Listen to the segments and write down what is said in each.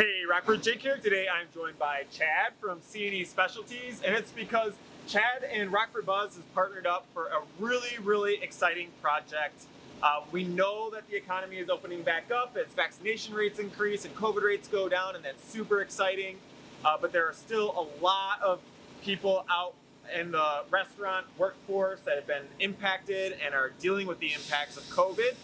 Hey, Rockford Jake here. Today I'm joined by Chad from C&E Specialties, and it's because Chad and Rockford Buzz has partnered up for a really, really exciting project. Uh, we know that the economy is opening back up as vaccination rates increase and COVID rates go down, and that's super exciting. Uh, but there are still a lot of people out in the restaurant workforce that have been impacted and are dealing with the impacts of COVID.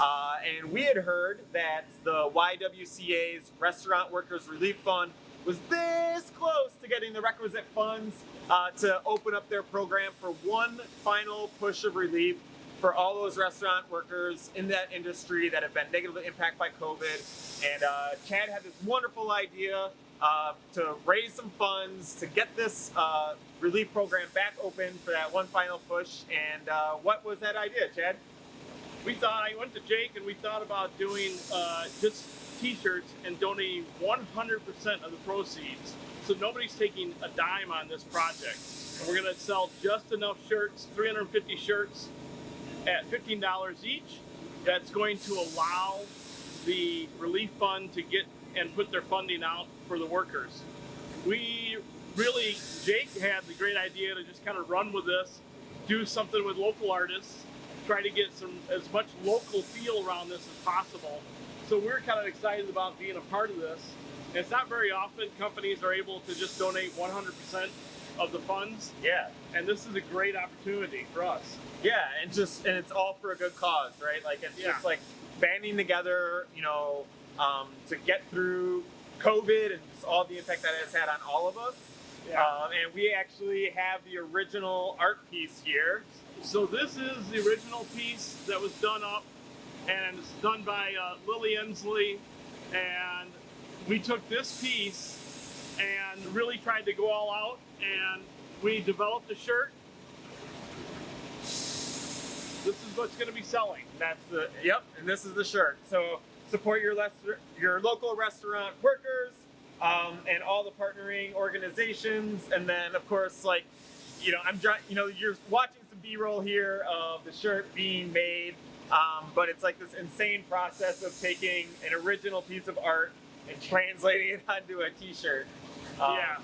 Uh, and we had heard that the YWCA's Restaurant Workers Relief Fund was this close to getting the requisite funds uh, to open up their program for one final push of relief for all those restaurant workers in that industry that have been negatively impacted by COVID. And uh, Chad had this wonderful idea uh, to raise some funds to get this uh, relief program back open for that one final push. And uh, what was that idea, Chad? We thought, I went to Jake and we thought about doing uh, just t-shirts and donating 100% of the proceeds. So nobody's taking a dime on this project. And we're gonna sell just enough shirts, 350 shirts at $15 each. That's going to allow the relief fund to get and put their funding out for the workers. We really, Jake had the great idea to just kind of run with this, do something with local artists, try to get some as much local feel around this as possible. So we're kind of excited about being a part of this. And it's not very often companies are able to just donate 100% of the funds. Yeah. And this is a great opportunity for us. Yeah, and just and it's all for a good cause, right? Like it's Yeah. just like banding together, you know, um, to get through COVID and just all the impact that it has had on all of us. Yeah. Um, and we actually have the original art piece here. So this is the original piece that was done up and it's done by uh, Lily Ensley. And we took this piece and really tried to go all out and we developed a shirt. This is what's going to be selling. That's the yep, and this is the shirt. So support your your local restaurant workers um, and all the partnering organizations, and then of course like you know I'm you know you're watching some B-roll here of the shirt being made, um, but it's like this insane process of taking an original piece of art and translating it onto a T-shirt. Um, yeah,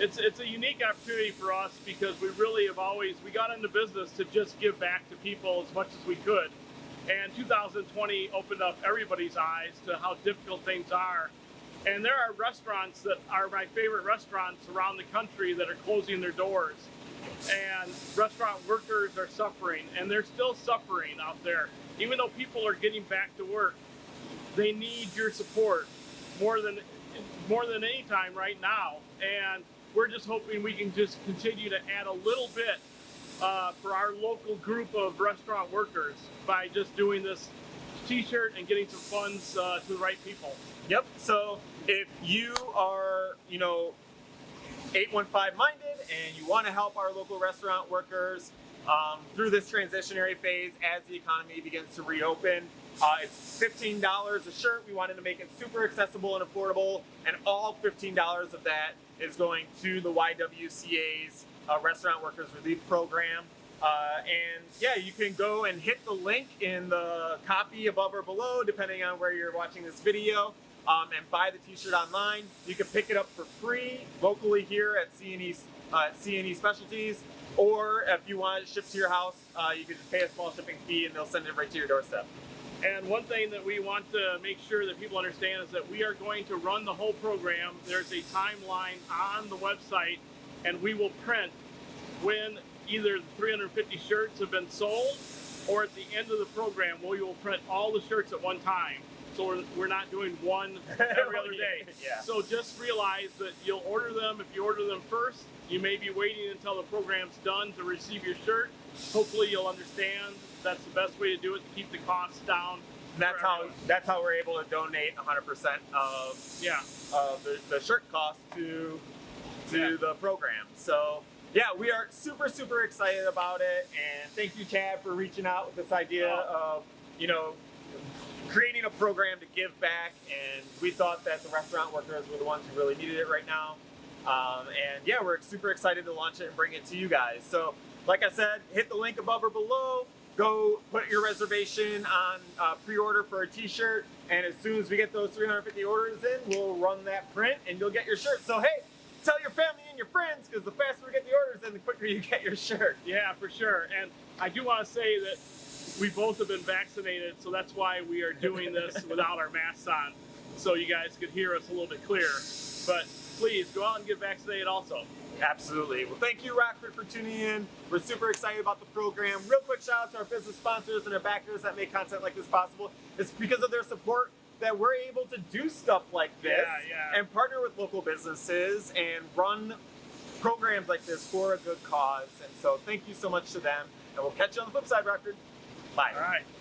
it's it's a unique opportunity for us because we really have always we got into business to just give back to people as much as we could, and 2020 opened up everybody's eyes to how difficult things are. And there are restaurants that are my favorite restaurants around the country that are closing their doors. And restaurant workers are suffering, and they're still suffering out there. Even though people are getting back to work, they need your support more than more than any time right now. And we're just hoping we can just continue to add a little bit uh, for our local group of restaurant workers by just doing this t-shirt and getting some funds uh, to the right people. Yep. So if you are, you know, 815 minded and you want to help our local restaurant workers um, through this transitionary phase as the economy begins to reopen, uh, it's $15 a shirt. We wanted to make it super accessible and affordable, and all $15 of that is going to the YWCA's uh, Restaurant Workers Relief Program. Uh, and yeah, you can go and hit the link in the copy above or below, depending on where you're watching this video, um, and buy the t-shirt online. You can pick it up for free locally here at C&E, uh, C&E Specialties, or if you want it shipped to your house, uh, you can just pay a small shipping fee and they'll send it right to your doorstep. And one thing that we want to make sure that people understand is that we are going to run the whole program. There's a timeline on the website, and we will print when either the 350 shirts have been sold or at the end of the program, we will print all the shirts at one time. So we're, we're not doing one every other day. Yeah. So just realize that you'll order them. If you order them first, you may be waiting until the program's done to receive your shirt. Hopefully you'll understand that's the best way to do it to keep the costs down. And that's how everyone. that's how we're able to donate 100% of Yeah. of the, the shirt cost to to Yeah. the program. So yeah, we are super super excited about it, and thank you, Chad, for reaching out with this idea of you know creating a program to give back. And we thought that the restaurant workers were the ones who really needed it right now. Um, and yeah, we're super excited to launch it and bring it to you guys. So like I said, hit the link above or below. go put your reservation on uh, pre-order for a t-shirt and as soon as we get those 350 orders in we'll run that print and you'll get your shirt so hey tell your family and your friends because the faster we get the orders in the quicker you get your shirt Yeah, for sure. And I do want to say that we both have been vaccinated, so that's why we are doing this without our masks on, so you guys could hear us a little bit clearer. But please go out and get vaccinated also. Absolutely. Well, thank you, Rockford, for tuning in. We're super excited about the program. Real quick shout out to our business sponsors and our backers that make content like this possible. It's because of their support that we're able to do stuff like this Yeah, yeah. and partner with local businesses and run programs like this for a good cause. And so thank you so much to them. And we'll catch you on the flip side, Rockford. Bye. All right.